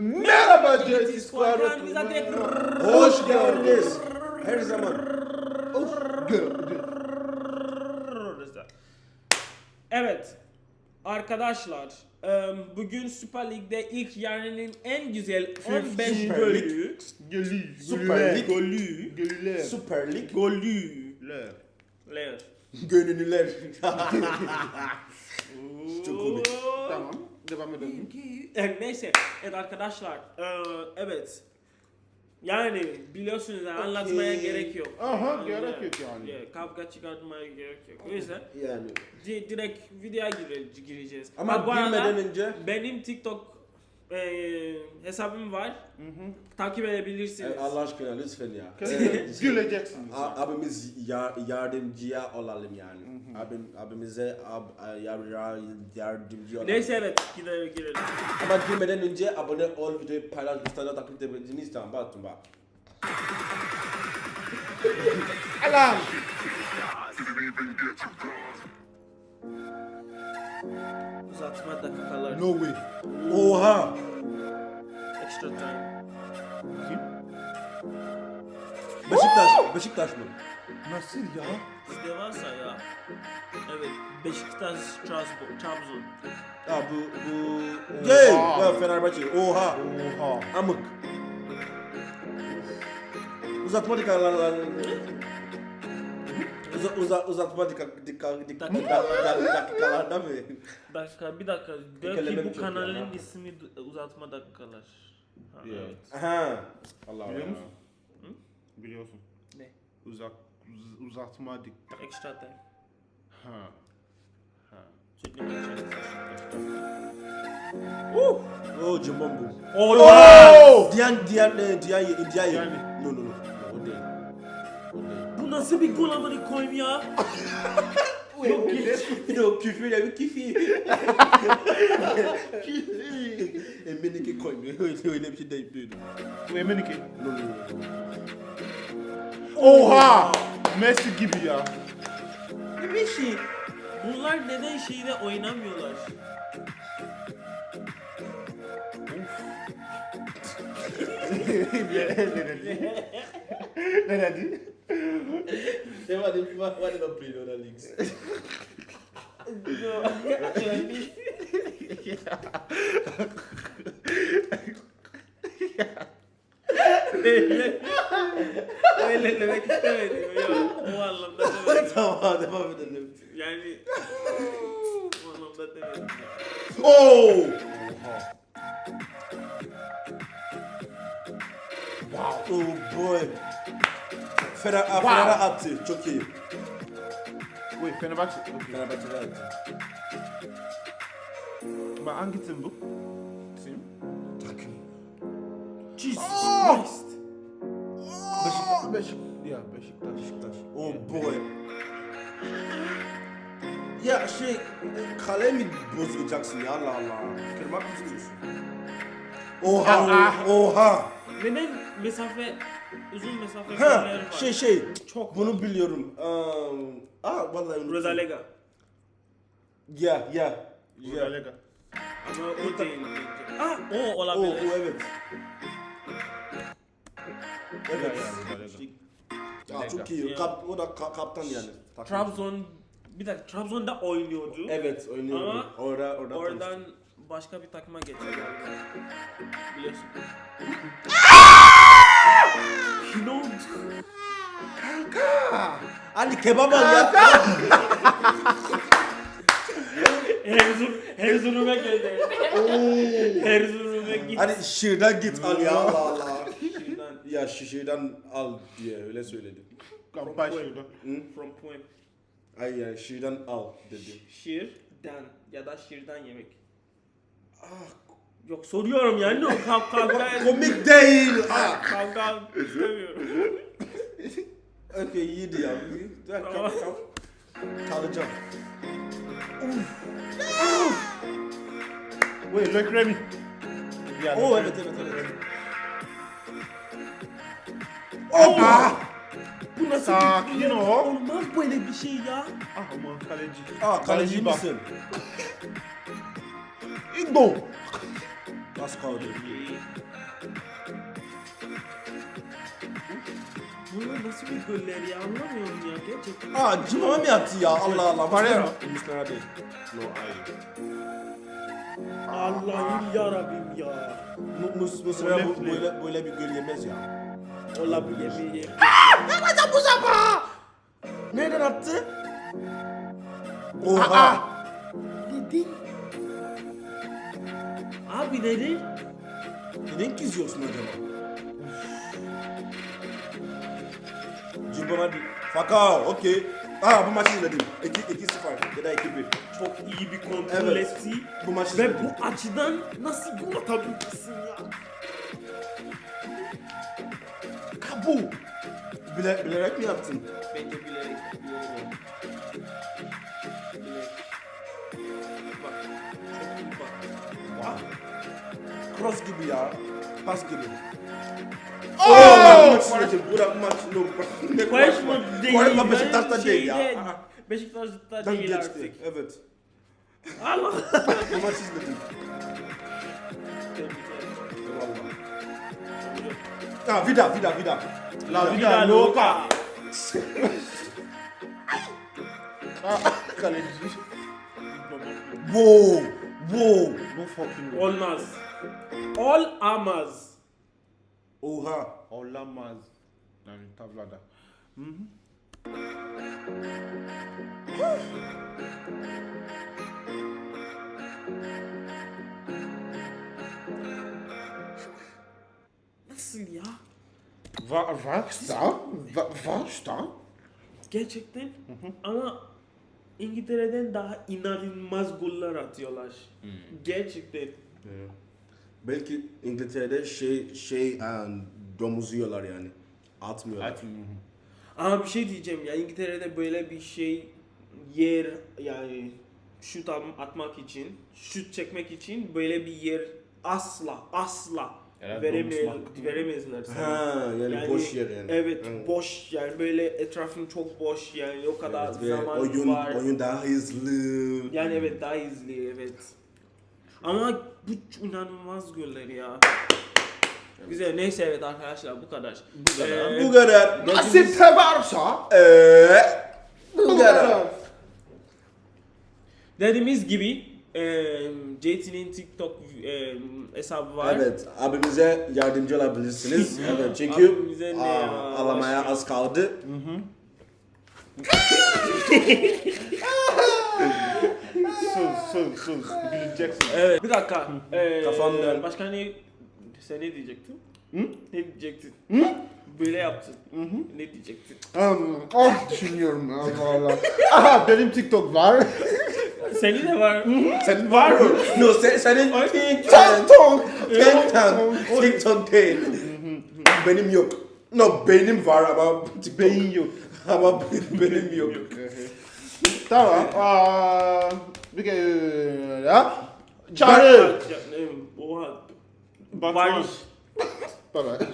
Merhaba Jesse Squadron, Hoş geldiniz. Her zaman. Evet. Arkadaşlar, bugün Süper Lig'de ilk yarının en güzel 15 Süper golü. Süper Lig. golü. Süper Lig. golü. Gönüllüler. Çok komik. Devam edelim. Yani neyse, evet arkadaşlar, e, evet. Yani biliyorsunuz yani anlatmaya Okey. gerek yok. Aha, gerek yok yani. Yeah, kavga çıkartmaya gerek yok. O yüzden Yani. di- direkt videoya gire- gireceğiz. Ama Ha, bu girmeden önce benim TikTok e, hesabım var. Takip edebilirsiniz. e, Allah aşkına lütfen ya. Kesinlikle Güleceksiniz. A- abimiz ya- yardımcıya olalım yani. Abim, abimize ab, yar, yar, yardımcı olalım. Neyse evet gidelim girelim. Ama girmeden önce abone ol, videoyu paylaş, lütfen takip edebilirsiniz. Tamam bak bak. Alarm. Uzatma dakikalar. No way. Oha! Beşiktaş, Beşiktaş mı? Nasıl ya? Sizde varsa ya. Evet. Beşiktaş, Trabzon. Trabzon. Ya bu, bu... Oha. Ya Fenerbahçe, oha! Oha. Amık. Uzatma dikkalar. Uza, uza, uzatma dikkat dikkat dikkat dakikalarda mı? Dakika bir dakika. Belki Tekerlemem bu kanalın ismi uzatma dakikalar. Evet. Aha. Allah Biliyor Allah. musun? Biliyorsun. Uzak uz- uzatma dikkat. Extra time. Ha. Ha. Sürekli geçeceğiz. Oh cımbam bu. Oh! Diyen diyen e, diyen diyen Yani. No no no. O değil. O değil. Bu nasıl bir gol amına koyayım ya? Bir de o küfür ya bir küfür. Eminike koymuyor. Öyle öyle bir şey deyip duydum. Bu emin ki. No no no. Oha! Messi gibi ya. Bir şey. Bunlar neden şeyde oynamıyorlar? ne dedi? They want to want to play in other leagues. öyle, öyle demek istemedim. Yok, o anlamda demedim. tamam devam edelim. Yani o anlamda demedim. Oh! Oha. Oh boy. Fener, wow. Fener attı. Çok iyi. Wait, Fenerbahçe. Okay. Fenerbahçe'de attı. Ama hangi tim bu? Tim? Takım. Jesus Oh! Christ. Beşiktaş. Beşik. Ya Beşiktaş. Beşiktaş. Oh boy. Ya şey, kale mi bozacaksın ya Allah Allah. Kırmak mı istiyorsun? Oha, oha. Neden mesafe, uzun mesafe Ha, var? şey şey, Çok bunu biliyorum. Um, ah vallahi unuttum. Rozalega. Ya, ya. Ya. Ama o değil. bence. Ah, o O, o olabilir. evet. Evet. Ya, çok iyi. Ya. Kap, o da ka- kaptan yani. Takım. Trabzon, bir dakika Trabzon'da oynuyordu. Evet, oynuyordu. Ama orada, orada Oradan başka bir takıma geçti. Biliyorsun. ne oldu? Ali kebap al ya. Erzurum, Erzurum'a geldi. Erzurum'a git. Hani şırdan git al ya Allah Allah. Şuradan, Ya şişirden al diye öyle söyledi. Kampay şurada. from point. Ay ya şırdan al dedi. Şirden ya da şirden yemek. Yok soruyorum yani o kav kavga Komik değil. Ah. kavga istemiyorum. Okey iyiydi ya. Dur, Tamam. kal. Kalacağım. Wait, Loic Remy. Loic evet evet evet. Hoppa! Bu nasıl Sakin bir ol. Olmaz böyle bir şey ya. Ah aman kaleci. Aa kaleci bak. misin? İgbo. Az kaldı. Bunlar nasıl bir goller ya anlamıyorum ya gerçekten. Aa cimama mı yaptı ya Allah Allah. Parero. Muslera değil. No, hayır. Allah'ım ya Rabbim ya. Mu- Mus Muslera bu, böyle, böyle bir gol yemez ya. Ola bu yemeği. Yapacağım bu sefer. Nereden attı? Oha. Neden? Abi neden? Neden kızıyorsun acaba? Cimama değil. Faka okey. Aa bu maçı izledim. 2-0 ya da 2-1. Çok iyi bir kontrol Evet. etti. Bu maçı Ve izledim. bu açıdan nasıl gol atabilirsin ya? Kabu. Bile, bilerek mi yaptın? Bence bilerek yapıyorum. Bilerek. Bak. Çok iyi bak. Cross gibi ya. Pas gibi. Oh! Oh! Bu da maç no. Ne mı değil? Koyma ben Beşiktaş'ta değil ya. Beşiktaş'ta değil geçti. artık. Evet. Allah. Bu maç izledim. Ha vida vida vida. La Vida vida loca. loca. Kaleci. Wow. Wow. No fucking way. Olmaz. Olamaz. Oha. Olamaz. Yani tablada. Nasıl Wa was da? Wa was da? Gerçekten. Ama İngiltere'den daha inanılmaz goller atıyorlar. Gerçekten. Belki İngiltere'de şey şey um, domuz yiyorlar yani. Atmıyorlar. Ama bir şey diyeceğim ya İngiltere'de böyle bir şey yer yani şut at- atmak için, şut çekmek için böyle bir yer asla asla Domuzmak. veremezler sana. Ha yani, boş yer yani. Evet, Hı. boş yani böyle etrafın çok boş yani o kadar Evet, ve zaman oyun var. oyun daha hızlı. Yani evet daha izli evet. Ama bu inanılmaz goller ya. Güzel neyse evet arkadaşlar bu kadar. Bu kadar. Bu kadar. Nasip varsa. Eee bu kadar. Dediğimiz gibi JT'nin TikTok e, hesabı var. Evet, abimize yardımcı olabilirsiniz. evet, çünkü Abimize ne aa, ya? alamaya az kaldı. Söz söz söz. Bileceksin. Evet. Bir dakika. E, Kafamdan. Başka ne? Sen ne diyecektin? Ne diyecektin? Böyle yaptın. Ne diyecektin? Um, oh düşünüyorum Allah Allah. Aha benim TikTok var. Senin de var. Sen var mı? no, sen, senin TikTok. TikTok. TikTok. TikTok değil. benim yok. No, benim var ama TikTok. Beyin yok. Ama benim yok. Tamam. Aa, bir kere ya. Çağrı. Oha. Barış. Bye bye.